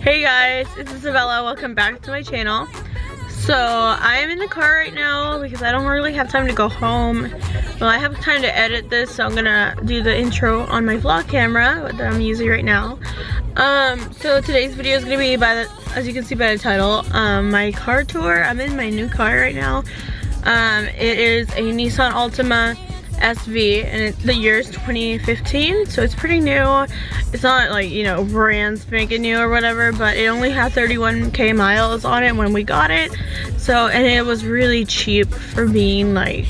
Hey guys, it's Isabella. Welcome back to my channel. So I am in the car right now because I don't really have time to go home. Well, I have time to edit this, so I'm gonna do the intro on my vlog camera that I'm using right now. Um, so today's video is gonna be by the, as you can see by the title, um, my car tour. I'm in my new car right now. Um, it is a Nissan Altima SV and it, the year is 2015 so it's pretty new. It's not like you know brand spanking new or whatever but it only had 31k miles on it when we got it. So and it was really cheap for being like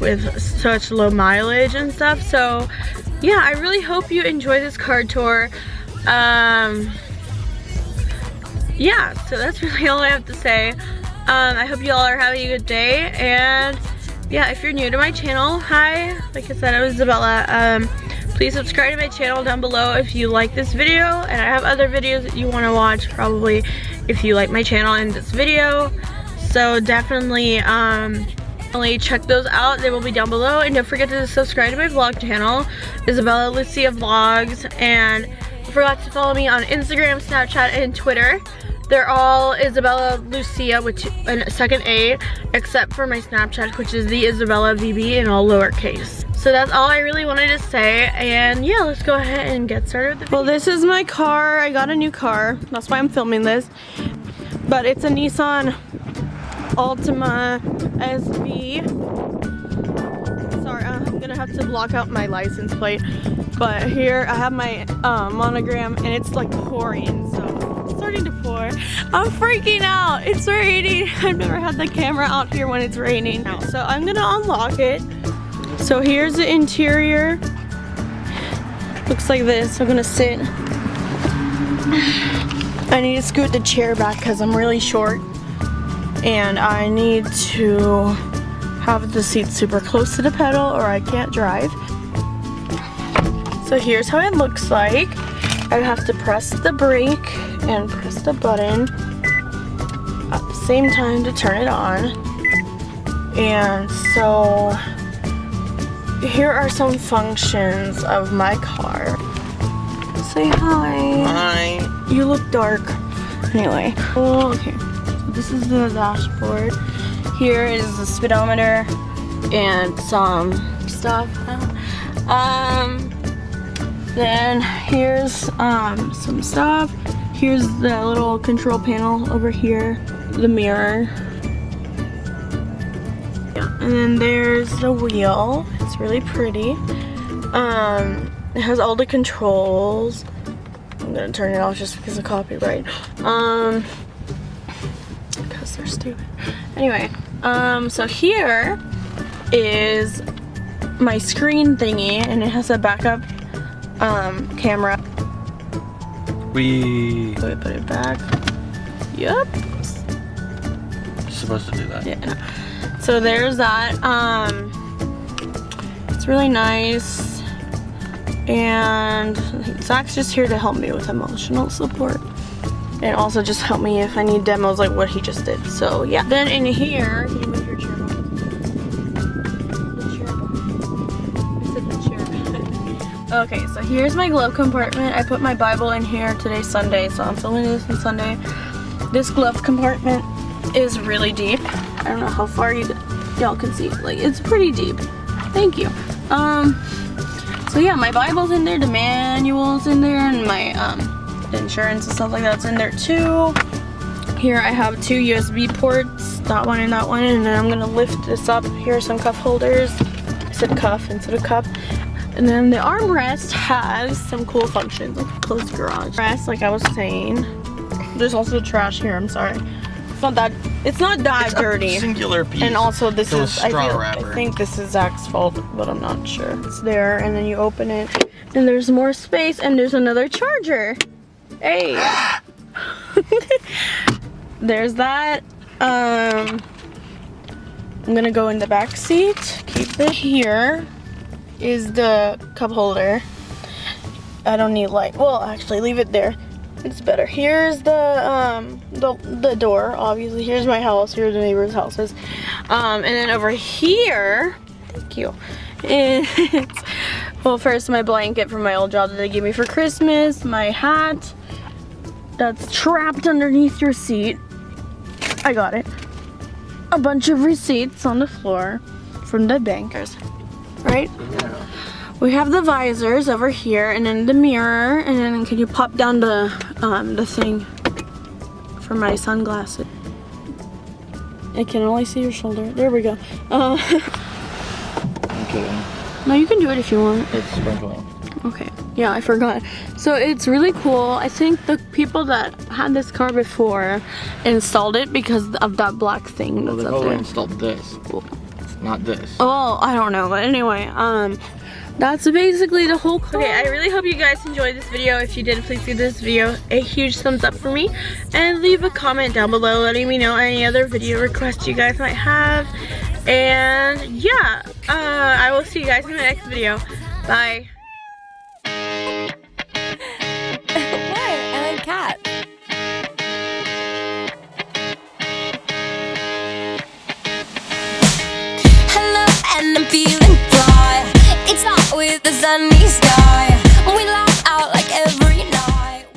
with such low mileage and stuff. So yeah I really hope you enjoy this car tour. Um yeah so that's really all I have to say. Um, I hope you all are having a good day and yeah, if you're new to my channel, hi. Like I said, I'm Isabella. Um, please subscribe to my channel down below if you like this video. And I have other videos that you want to watch probably if you like my channel and this video. So definitely, um, check those out. They will be down below. And don't forget to subscribe to my vlog channel, Isabella Lucia Vlogs. And forgot to follow me on Instagram, Snapchat, and Twitter. They're all Isabella Lucia, which a second A, except for my Snapchat, which is the Isabella VB in all lowercase. So that's all I really wanted to say. And yeah, let's go ahead and get started Well, this is my car. I got a new car. That's why I'm filming this. But it's a Nissan Altima SV. Sorry, I'm gonna have to block out my license plate. But here I have my uh, monogram and it's like pouring, so starting to pour. I'm freaking out. It's raining. I've never had the camera out here when it's raining. So I'm gonna unlock it. So here's the interior. Looks like this. I'm gonna sit. I need to scoot the chair back because I'm really short. And I need to have the seat super close to the pedal or I can't drive. So here's how it looks like. I have to press the brake and press the button at the same time to turn it on. And so here are some functions of my car. Say hi. Hi. You look dark. Anyway. Oh, okay. So this is the dashboard. Here is the speedometer and some stuff. Um, then here's um, some stuff. Here's the little control panel over here, the mirror. Yeah, and then there's the wheel. It's really pretty. Um, it has all the controls. I'm gonna turn it off just because of copyright. Um, because they're stupid. Anyway, um, so here is my screen thingy and it has a backup um, camera. We... So we put it back. Yep. supposed to do that. Yeah. So there's that. Um, it's really nice. And Zach's just here to help me with emotional support. And also just help me if I need demos like what he just did. So yeah. Then in here, Okay, so here's my glove compartment. I put my Bible in here. Today's Sunday, so I'm filming this on Sunday. This glove compartment is really deep. I don't know how far you y'all can see. Like, it's pretty deep. Thank you. Um, so yeah, my Bible's in there, the manual's in there, and my um, insurance and stuff like that's in there too. Here I have two USB ports, that one and that one, and then I'm gonna lift this up. Here are some cuff holders. I said cuff instead of cup. And then the armrest has some cool functions, like close garage. Rest, like I was saying. There's also trash here, I'm sorry. It's not that, it's not that it's dirty. singular piece. And also this is, I, feel, wrapper. I think this is Zach's fault, but I'm not sure. It's there, and then you open it, and there's more space, and there's another charger. Hey. there's that. Um, I'm gonna go in the back seat, keep it here is the cup holder. I don't need light. Well, actually, leave it there. It's better. Here's the um the the door. Obviously, here's my house. Here's the neighbor's houses. Um, and then over here, thank you. It's well, first my blanket from my old job that they gave me for Christmas. My hat. that's trapped underneath your seat. I got it. A bunch of receipts on the floor from the bankers, right? Yeah. We have the visors over here and then the mirror and then can you pop down the um, the thing for my sunglasses? I can only see your shoulder. There we go. Uh, I'm kidding. no, you can do it if you want. It's sprinkling. Okay. Yeah, I forgot. So it's really cool. I think the people that had this car before installed it because of that black thing that's they up there. installed this, not this. Oh, I don't know, but anyway, um, that's basically the whole car. Okay, I really hope you guys enjoyed this video. If you did, please give this video a huge thumbs up for me. And leave a comment down below letting me know any other video requests you guys might have. And yeah, uh, I will see you guys in the next video. Bye. The sunny sky.